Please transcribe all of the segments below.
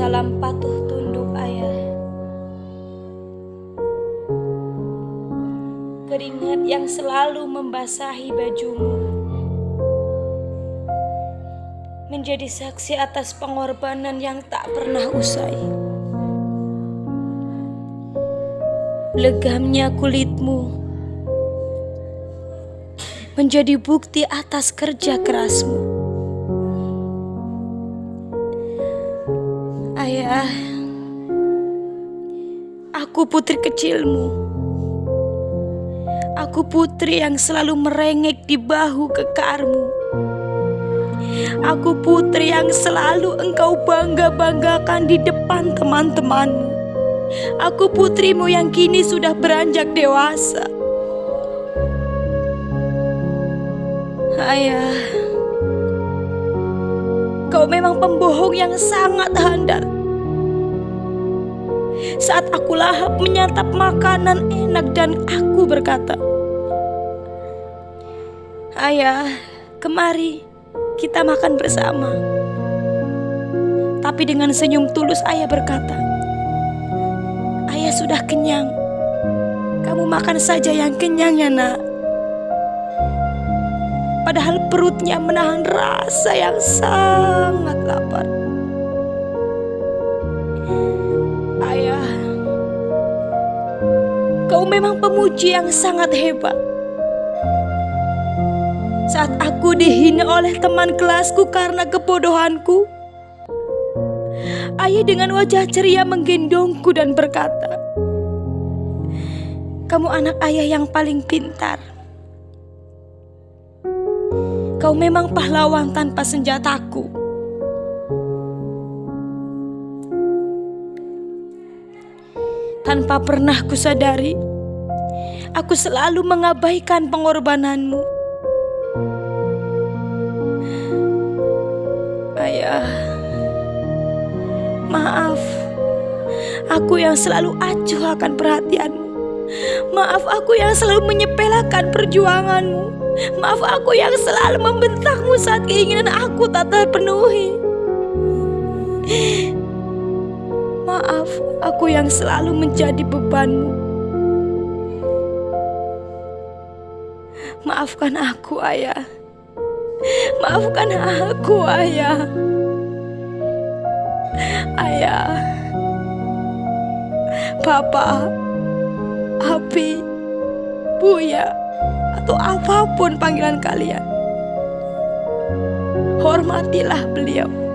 Salam patuh tunduk ayah. Keringat yang selalu membasahi bajumu Menjadi saksi atas pengorbanan yang tak pernah usai. Legamnya kulitmu Menjadi bukti atas kerja kerasmu. Aku putri kecilmu. Aku putri yang selalu merengek di bahu kekarmu. Aku putri yang selalu engkau bangga-banggakan di depan teman-temanmu. Aku putrimu yang kini sudah beranjak dewasa. Ayah, kau memang pembohong yang sangat handal. Saat aku lahap menyantap makanan enak dan aku berkata, Ayah, kemari kita makan bersama. Tapi dengan senyum tulus ayah berkata, Ayah sudah kenyang. Kamu makan saja yang kenyang ya nak. Padahal perutnya menahan rasa yang sangat lapar. Kau memang pemuji yang sangat hebat. Saat aku dihina oleh teman kelasku karena kebodohanku, ayah dengan wajah ceria menggendongku dan berkata, "Kamu anak ayah yang paling pintar. Kau memang pahlawan tanpa senjataku." Tanpa pernah kusadari, aku selalu mengabaikan pengorbananmu. Ayah, maaf. Aku yang selalu acuh akan perhatianmu. Maaf aku yang selalu menyepelekan perjuanganmu. Maaf aku yang selalu membentakmu saat keinginan aku tak terpenuhi. Maaf aku yang selalu menjadi bebanmu. Maafkan aku, Ayah. Maafkan aku, Ayah. Ayah. Papa. Api. Buya. Atau apa pun panggilan kalian. Hormatilah beliau.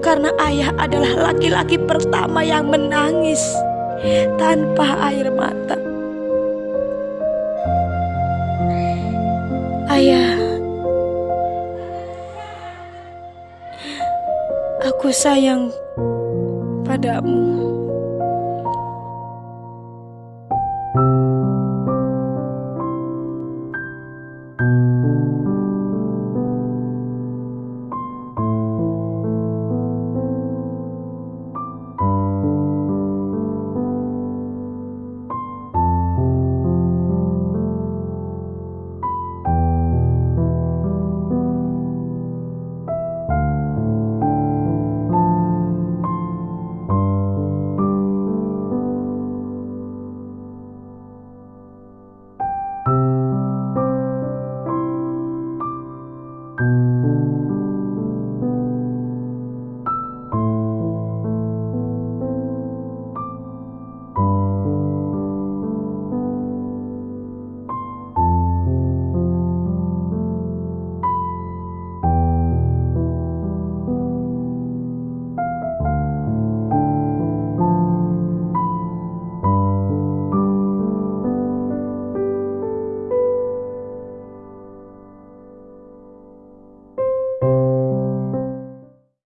Karena ayah adalah laki-laki pertama yang menangis tanpa air mata. Ayah. Aku sayang padamu.